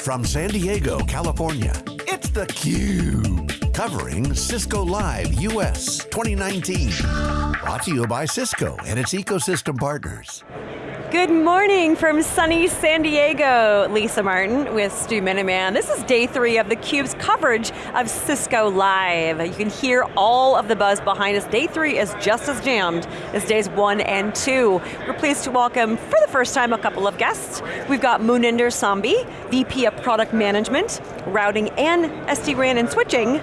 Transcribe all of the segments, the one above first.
From San Diego, California, it's theCUBE. Covering Cisco Live US 2019. Brought to you by Cisco and its ecosystem partners. Good morning from sunny San Diego. Lisa Martin with Stu Miniman. This is day three of theCUBE's coverage of Cisco Live. You can hear all of the buzz behind us. Day three is just as jammed as days one and two. We're pleased to welcome, for the first time, a couple of guests. We've got Muninder Sambi, VP of Product Management, Routing and SD-WAN and Switching,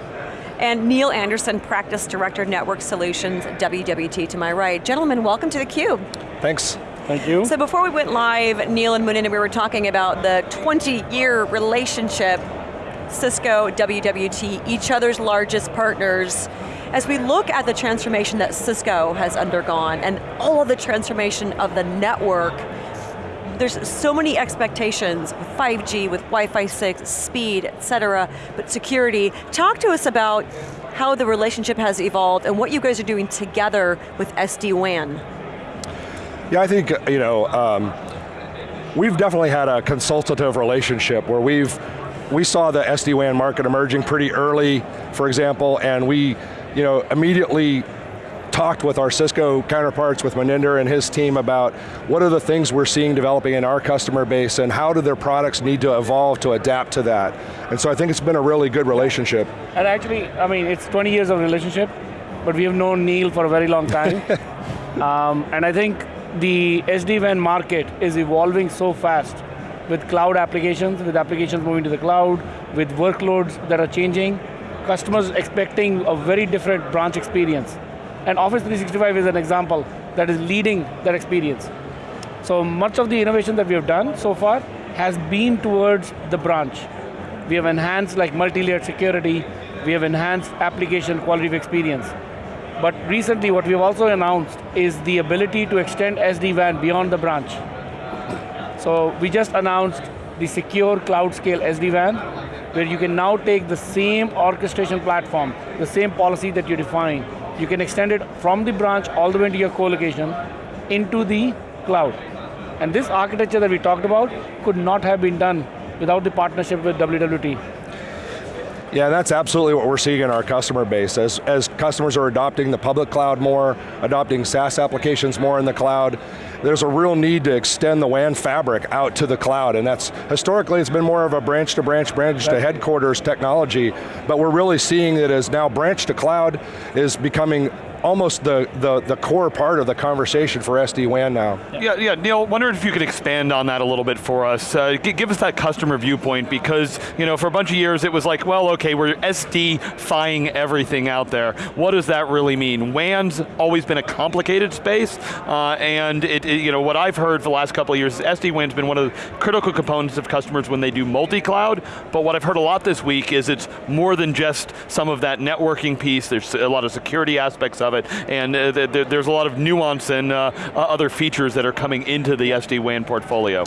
and Neil Anderson, Practice Director, Network Solutions, WWT to my right. Gentlemen, welcome to theCUBE. Thanks. Thank you. So before we went live, Neil and Muninder, we were talking about the 20-year relationship, Cisco, WWT, each other's largest partners. As we look at the transformation that Cisco has undergone and all of the transformation of the network, there's so many expectations with 5G, with Wi-Fi 6, speed, et cetera, but security. Talk to us about how the relationship has evolved and what you guys are doing together with SD-WAN. Yeah, I think, you know, um, we've definitely had a consultative relationship where we've, we saw the SD-WAN market emerging pretty early, for example, and we, you know, immediately talked with our Cisco counterparts, with Muninder and his team about what are the things we're seeing developing in our customer base and how do their products need to evolve to adapt to that. And so I think it's been a really good relationship. And actually, I mean, it's 20 years of relationship, but we have known Neil for a very long time. um, and I think the SD-WAN market is evolving so fast with cloud applications, with applications moving to the cloud, with workloads that are changing, customers expecting a very different branch experience. And Office 365 is an example that is leading that experience. So much of the innovation that we have done so far has been towards the branch. We have enhanced like multi-layered security, we have enhanced application quality of experience. But recently what we've also announced is the ability to extend SD-WAN beyond the branch. So we just announced the secure cloud scale SD-WAN, where you can now take the same orchestration platform, the same policy that you define, you can extend it from the branch all the way into your co-location into the cloud. And this architecture that we talked about could not have been done without the partnership with WWT. Yeah, that's absolutely what we're seeing in our customer base. As, as customers are adopting the public cloud more, adopting SaaS applications more in the cloud, there's a real need to extend the WAN fabric out to the cloud, and that's, historically it's been more of a branch to branch, branch to headquarters technology, but we're really seeing it as now branch to cloud is becoming almost the, the, the core part of the conversation for SD-WAN now. Yeah, yeah, Neil, wondering if you could expand on that a little bit for us. Uh, give us that customer viewpoint because, you know, for a bunch of years it was like, well, okay, we're SD-fying everything out there. What does that really mean? WAN's always been a complicated space, uh, and it, it, you know, what I've heard for the last couple of years, SD-WAN's been one of the critical components of customers when they do multi-cloud, but what I've heard a lot this week is it's more than just some of that networking piece, there's a lot of security aspects of of it, and uh, th th there's a lot of nuance and uh, other features that are coming into the SD-WAN portfolio.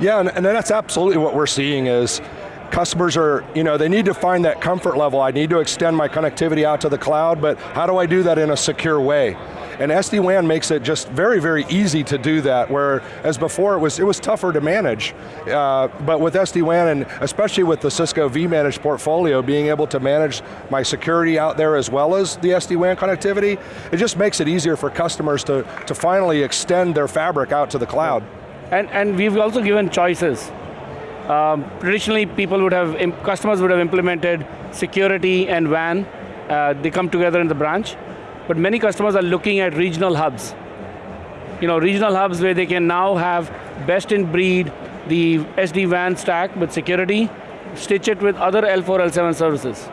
Yeah, and, and that's absolutely what we're seeing is, customers are, you know, they need to find that comfort level. I need to extend my connectivity out to the cloud, but how do I do that in a secure way? And SD-WAN makes it just very, very easy to do that, where as before it was, it was tougher to manage. Uh, but with SD-WAN, and especially with the Cisco vManage portfolio, being able to manage my security out there as well as the SD-WAN connectivity, it just makes it easier for customers to, to finally extend their fabric out to the cloud. And, and we've also given choices. Um, traditionally, people would have, customers would have implemented security and WAN. Uh, they come together in the branch but many customers are looking at regional hubs. You know, regional hubs where they can now have best in breed, the SD-WAN stack with security, stitch it with other L4, L7 services.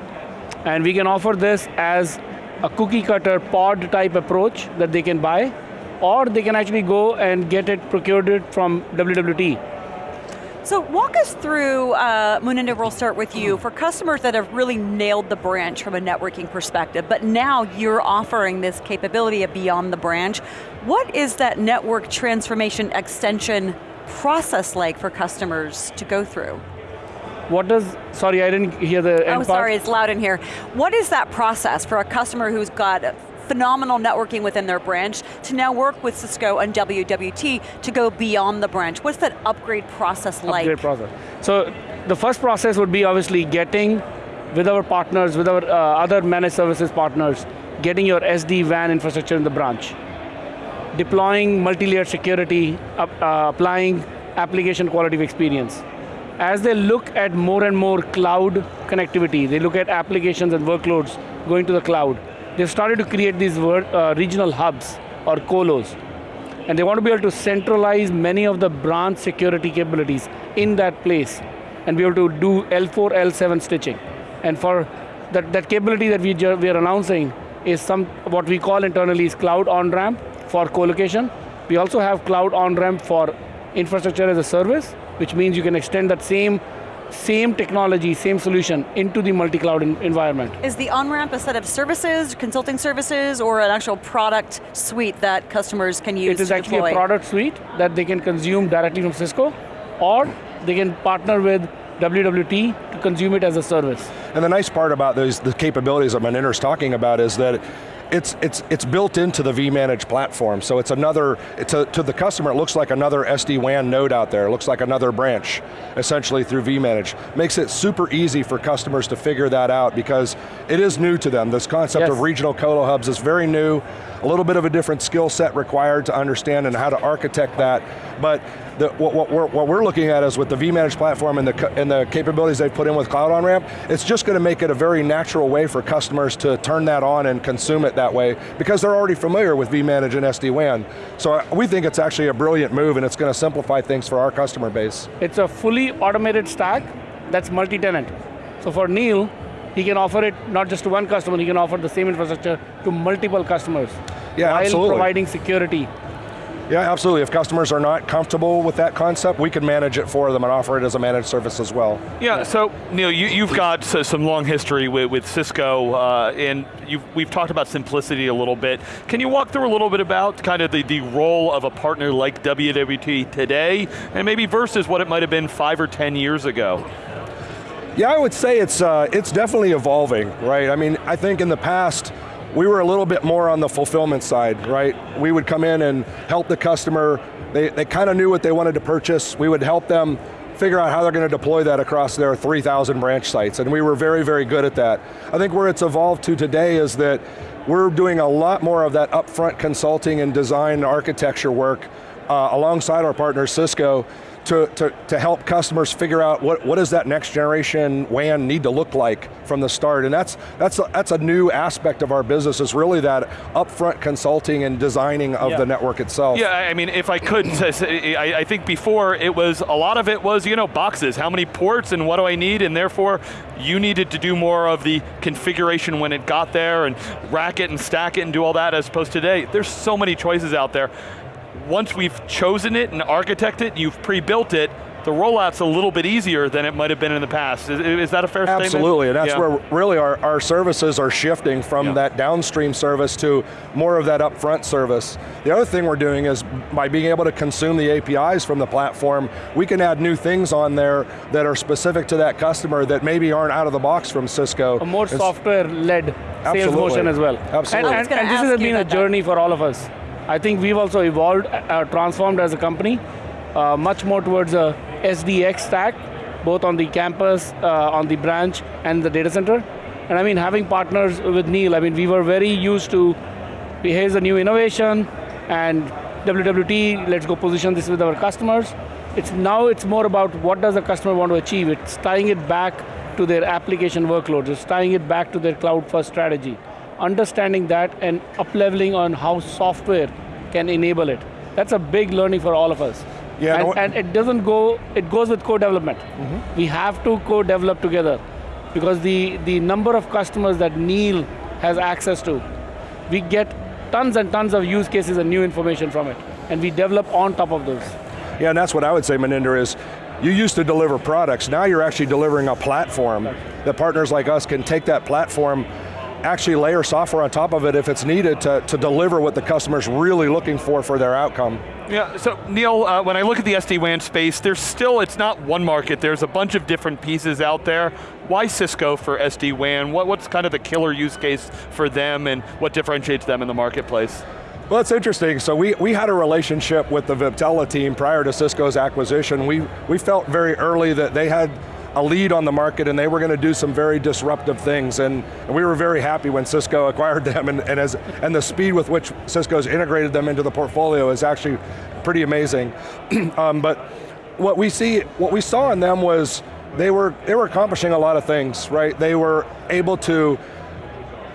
And we can offer this as a cookie cutter pod type approach that they can buy, or they can actually go and get it procured from WWT. So walk us through, uh, Muninder, we'll start with you, for customers that have really nailed the branch from a networking perspective, but now you're offering this capability of beyond the branch. What is that network transformation extension process like for customers to go through? What does, sorry, I didn't hear the end Oh, sorry, it's loud in here. What is that process for a customer who's got phenomenal networking within their branch to now work with Cisco and WWT to go beyond the branch. What's that upgrade process like? Upgrade process. So the first process would be obviously getting with our partners, with our uh, other managed services partners, getting your SD-WAN infrastructure in the branch. Deploying multi-layered security, uh, applying application quality of experience. As they look at more and more cloud connectivity, they look at applications and workloads going to the cloud, they've started to create these uh, regional hubs or colos. And they want to be able to centralize many of the branch security capabilities in that place and be able to do L4, L7 stitching. And for that, that capability that we, we are announcing is some what we call internally is cloud on-ramp for co-location. We also have cloud on-ramp for infrastructure as a service, which means you can extend that same same technology, same solution into the multi-cloud environment. Is the on-ramp a set of services, consulting services, or an actual product suite that customers can use It is actually deploy? a product suite that they can consume directly from Cisco, or they can partner with WWT to consume it as a service. And the nice part about those, the capabilities that Muninder's talking about is that it's, it's, it's built into the vManage platform, so it's another, it's a, to the customer, it looks like another SD-WAN node out there, it looks like another branch, essentially through vManage. Makes it super easy for customers to figure that out because it is new to them. This concept yes. of regional colo hubs is very new, a little bit of a different skill set required to understand and how to architect that, but the, what, what, we're, what, we're, looking at is with the vManage platform and the, and the capabilities they've put in with Cloud On-Ramp, it's just going to make it a very natural way for customers to turn that on and consume it that way, because they're already familiar with vManage and SD-WAN. So uh, we think it's actually a brilliant move and it's going to simplify things for our customer base. It's a fully automated stack that's multi-tenant. So for Neil, he can offer it not just to one customer, he can offer the same infrastructure to multiple customers. Yeah, while absolutely. providing security yeah, absolutely. If customers are not comfortable with that concept, we can manage it for them and offer it as a managed service as well. Yeah, so Neil, you, have got some long history with, with Cisco, uh, and we've talked about simplicity a little bit. Can you walk through a little bit about kind of the, the role of a partner like WWT today, and maybe versus what it might have been five or 10 years ago? Yeah, I would say it's, uh, it's definitely evolving, right? I mean, I think in the past, we were a little bit more on the fulfillment side, right? We would come in and help the customer. They, they kind of knew what they wanted to purchase. We would help them figure out how they're going to deploy that across their 3,000 branch sites, and we were very, very good at that. I think where it's evolved to today is that we're doing a lot more of that upfront consulting and design architecture work uh, alongside our partner Cisco to, to, to help customers figure out what, what does that next generation WAN need to look like from the start, and that's, that's, a, that's a new aspect of our business, is really that upfront consulting and designing of yeah. the network itself. Yeah, I mean, if I could, I, I think before it was, a lot of it was, you know, boxes, how many ports and what do I need, and therefore you needed to do more of the configuration when it got there and rack it and stack it and do all that as opposed to today. There's so many choices out there once we've chosen it and architected it, you've pre-built it, the rollout's a little bit easier than it might have been in the past. Is, is that a fair Absolutely, statement? Absolutely, and that's yeah. where really our, our services are shifting from yeah. that downstream service to more of that upfront service. The other thing we're doing is by being able to consume the APIs from the platform, we can add new things on there that are specific to that customer that maybe aren't out of the box from Cisco. A more software-led sales motion as well. Absolutely. And, and, and this has been a journey that. for all of us. I think we've also evolved, uh, transformed as a company, uh, much more towards a SDX stack, both on the campus, uh, on the branch, and the data center. And I mean, having partners with Neil, I mean, we were very used to, here's a new innovation, and WWT, let's go position this with our customers. It's now it's more about what does the customer want to achieve. It's tying it back to their application workloads. It's tying it back to their cloud first strategy understanding that and up-leveling on how software can enable it. That's a big learning for all of us. Yeah, and, no, and it doesn't go, it goes with co-development. Mm -hmm. We have to co-develop together because the, the number of customers that Neil has access to, we get tons and tons of use cases and new information from it, and we develop on top of those. Yeah, and that's what I would say, Muninder, is you used to deliver products, now you're actually delivering a platform that partners like us can take that platform actually layer software on top of it if it's needed to, to deliver what the customer's really looking for for their outcome. Yeah, so Neil, uh, when I look at the SD-WAN space, there's still, it's not one market, there's a bunch of different pieces out there. Why Cisco for SD-WAN? What, what's kind of the killer use case for them and what differentiates them in the marketplace? Well, it's interesting. So we, we had a relationship with the Viptela team prior to Cisco's acquisition. We, we felt very early that they had a lead on the market and they were going to do some very disruptive things and, and we were very happy when Cisco acquired them and, and, as, and the speed with which Cisco's integrated them into the portfolio is actually pretty amazing. um, but what we see, what we saw in them was they were, they were accomplishing a lot of things, right? They were able to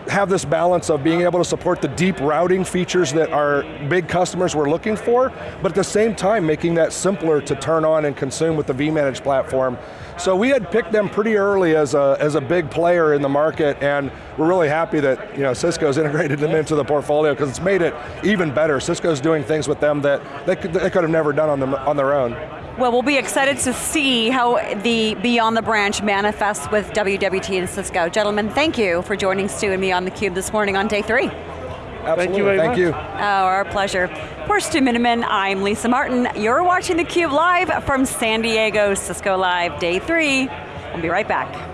have this balance of being able to support the deep routing features that our big customers were looking for, but at the same time making that simpler to turn on and consume with the vManage platform. So we had picked them pretty early as a, as a big player in the market and we're really happy that you know, Cisco's integrated them into the portfolio because it's made it even better. Cisco's doing things with them that they could, they could have never done on, them, on their own. Well, we'll be excited to see how the Beyond the Branch manifests with WWT and Cisco. Gentlemen, thank you for joining Stu and me on theCUBE this morning on day three. Absolutely, Thank you very thank much. you. Oh, our pleasure. For Stu Miniman, I'm Lisa Martin. You're watching theCUBE live from San Diego, Cisco Live, day three. We'll be right back.